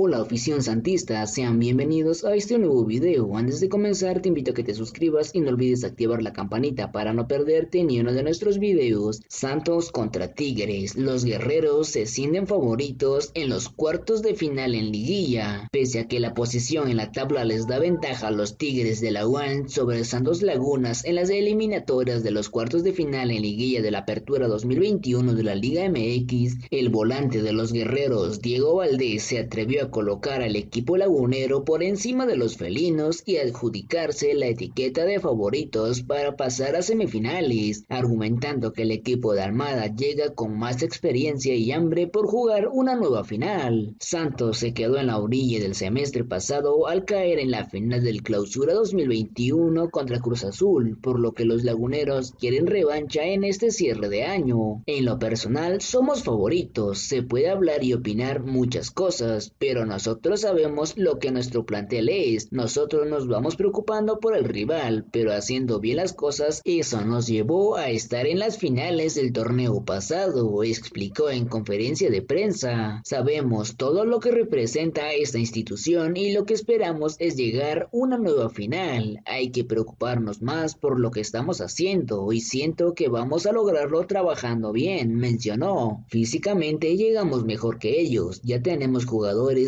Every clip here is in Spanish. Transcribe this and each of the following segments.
Hola afición santista, sean bienvenidos a este nuevo video. Antes de comenzar te invito a que te suscribas y no olvides activar la campanita para no perderte ni uno de nuestros videos. Santos contra Tigres, los guerreros se sienten favoritos en los cuartos de final en liguilla. Pese a que la posición en la tabla les da ventaja a los Tigres de la UAN sobre Santos Lagunas en las eliminatorias de los cuartos de final en liguilla de la apertura 2021 de la Liga MX, el volante de los guerreros Diego Valdés se atrevió a colocar al equipo lagunero por encima de los felinos y adjudicarse la etiqueta de favoritos para pasar a semifinales, argumentando que el equipo de Armada llega con más experiencia y hambre por jugar una nueva final. Santos se quedó en la orilla del semestre pasado al caer en la final del Clausura 2021 contra Cruz Azul, por lo que los laguneros quieren revancha en este cierre de año. En lo personal somos favoritos, se puede hablar y opinar muchas cosas, pero pero nosotros sabemos lo que nuestro plantel es. Nosotros nos vamos preocupando por el rival, pero haciendo bien las cosas, eso nos llevó a estar en las finales del torneo pasado, explicó en conferencia de prensa. Sabemos todo lo que representa esta institución y lo que esperamos es llegar una nueva final. Hay que preocuparnos más por lo que estamos haciendo y siento que vamos a lograrlo trabajando bien, mencionó. Físicamente llegamos mejor que ellos, ya tenemos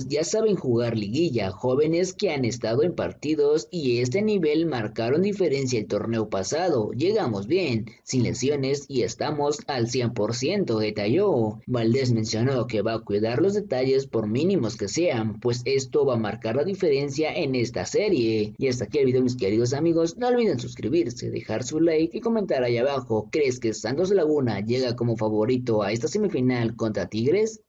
ya saben jugar liguilla, jóvenes que han estado en partidos y este nivel marcaron diferencia el torneo pasado. Llegamos bien, sin lesiones y estamos al 100%, detalló. Valdés mencionó que va a cuidar los detalles por mínimos que sean, pues esto va a marcar la diferencia en esta serie. Y hasta aquí el video mis queridos amigos, no olviden suscribirse, dejar su like y comentar ahí abajo, ¿crees que Santos Laguna llega como favorito a esta semifinal contra Tigres?